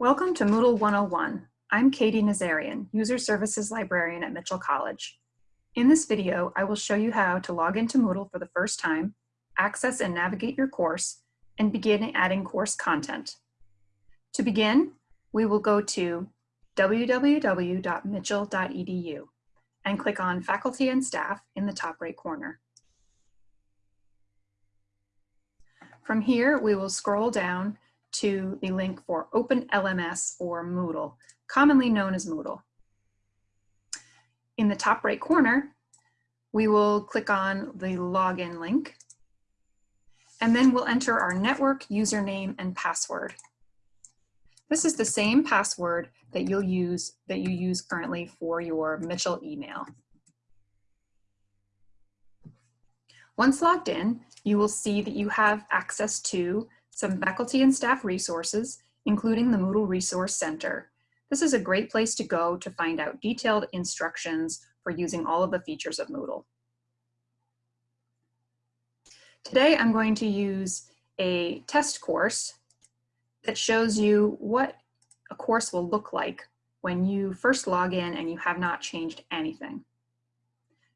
Welcome to Moodle 101. I'm Katie Nazarian, User Services Librarian at Mitchell College. In this video, I will show you how to log into Moodle for the first time, access and navigate your course, and begin adding course content. To begin, we will go to www.mitchell.edu and click on Faculty and Staff in the top right corner. From here, we will scroll down to the link for OpenLMS or Moodle, commonly known as Moodle. In the top right corner, we will click on the login link, and then we'll enter our network username and password. This is the same password that you'll use that you use currently for your Mitchell email. Once logged in, you will see that you have access to some faculty and staff resources, including the Moodle Resource Center. This is a great place to go to find out detailed instructions for using all of the features of Moodle. Today I'm going to use a test course that shows you what a course will look like when you first log in and you have not changed anything.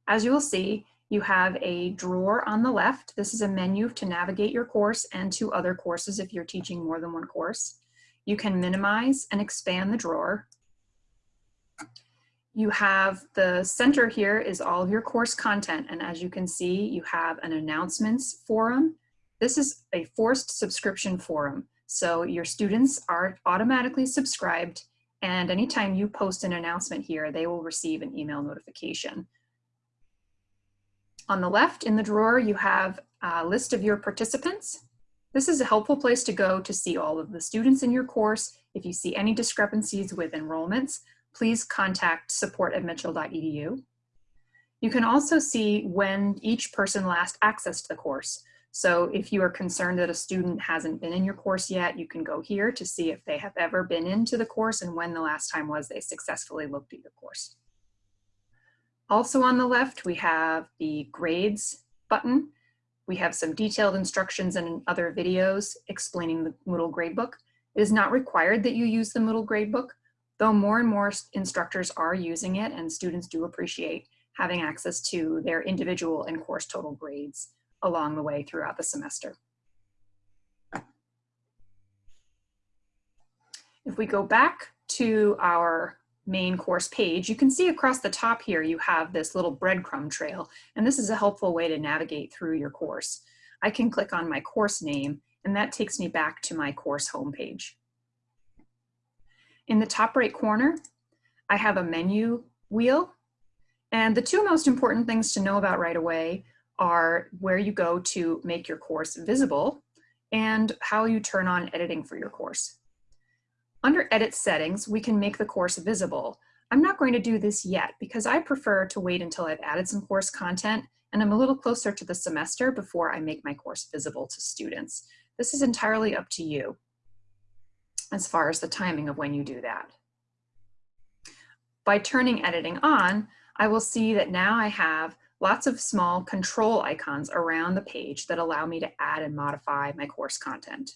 As you will see, you have a drawer on the left. This is a menu to navigate your course and to other courses if you're teaching more than one course. You can minimize and expand the drawer. You have the center here is all of your course content. And as you can see, you have an announcements forum. This is a forced subscription forum. So your students are automatically subscribed and anytime you post an announcement here, they will receive an email notification. On the left in the drawer, you have a list of your participants. This is a helpful place to go to see all of the students in your course. If you see any discrepancies with enrollments, please contact support at mitchell.edu. You can also see when each person last accessed the course. So if you are concerned that a student hasn't been in your course yet, you can go here to see if they have ever been into the course and when the last time was they successfully looked at your course. Also on the left, we have the grades button. We have some detailed instructions and other videos explaining the Moodle gradebook. It is not required that you use the Moodle gradebook, though more and more instructors are using it and students do appreciate having access to their individual and course total grades along the way throughout the semester. If we go back to our main course page, you can see across the top here you have this little breadcrumb trail, and this is a helpful way to navigate through your course. I can click on my course name, and that takes me back to my course homepage. In the top right corner, I have a menu wheel, and the two most important things to know about right away are where you go to make your course visible and how you turn on editing for your course. Under Edit Settings, we can make the course visible. I'm not going to do this yet because I prefer to wait until I've added some course content and I'm a little closer to the semester before I make my course visible to students. This is entirely up to you as far as the timing of when you do that. By turning editing on, I will see that now I have lots of small control icons around the page that allow me to add and modify my course content.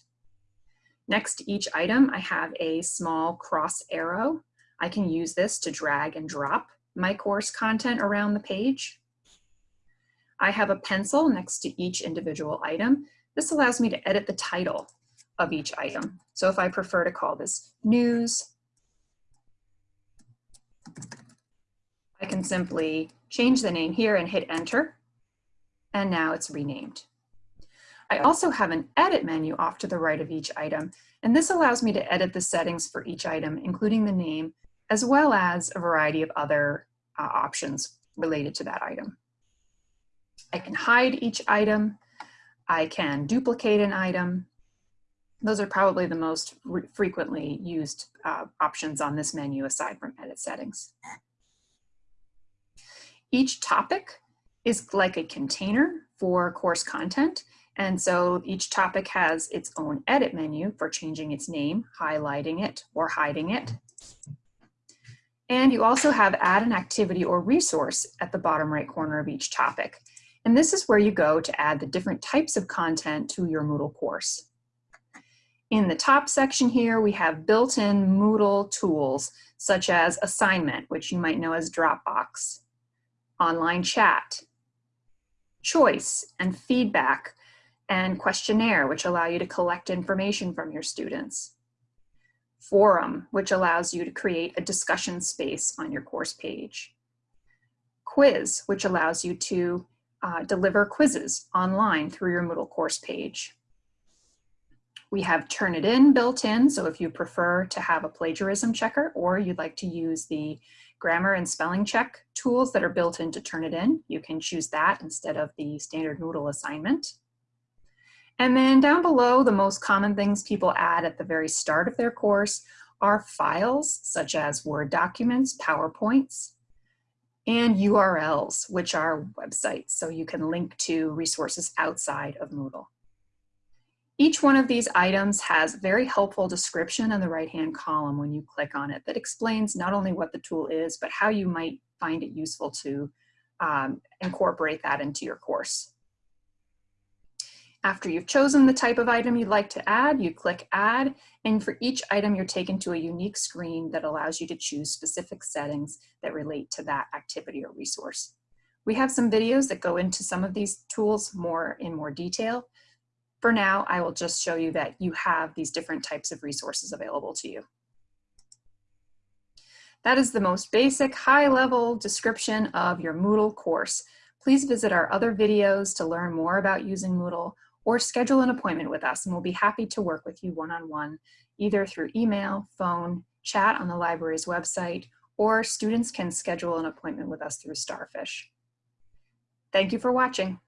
Next to each item, I have a small cross arrow. I can use this to drag and drop my course content around the page. I have a pencil next to each individual item. This allows me to edit the title of each item. So if I prefer to call this news, I can simply change the name here and hit enter, and now it's renamed. I also have an edit menu off to the right of each item, and this allows me to edit the settings for each item, including the name, as well as a variety of other uh, options related to that item. I can hide each item. I can duplicate an item. Those are probably the most frequently used uh, options on this menu aside from edit settings. Each topic is like a container for course content and so each topic has its own edit menu for changing its name, highlighting it, or hiding it. And you also have add an activity or resource at the bottom right corner of each topic. And this is where you go to add the different types of content to your Moodle course. In the top section here, we have built-in Moodle tools, such as assignment, which you might know as Dropbox, online chat, choice and feedback, and questionnaire, which allow you to collect information from your students. Forum, which allows you to create a discussion space on your course page. Quiz, which allows you to uh, deliver quizzes online through your Moodle course page. We have Turnitin built in, so if you prefer to have a plagiarism checker or you'd like to use the grammar and spelling check tools that are built into Turnitin, you can choose that instead of the standard Moodle assignment. And then down below, the most common things people add at the very start of their course are files, such as Word documents, PowerPoints, and URLs, which are websites, so you can link to resources outside of Moodle. Each one of these items has very helpful description in the right-hand column when you click on it that explains not only what the tool is, but how you might find it useful to um, incorporate that into your course. After you've chosen the type of item you'd like to add, you click add, and for each item you're taken to a unique screen that allows you to choose specific settings that relate to that activity or resource. We have some videos that go into some of these tools more in more detail, for now, I will just show you that you have these different types of resources available to you. That is the most basic high-level description of your Moodle course. Please visit our other videos to learn more about using Moodle or schedule an appointment with us and we'll be happy to work with you one-on-one, -on -one, either through email, phone, chat on the library's website, or students can schedule an appointment with us through Starfish. Thank you for watching.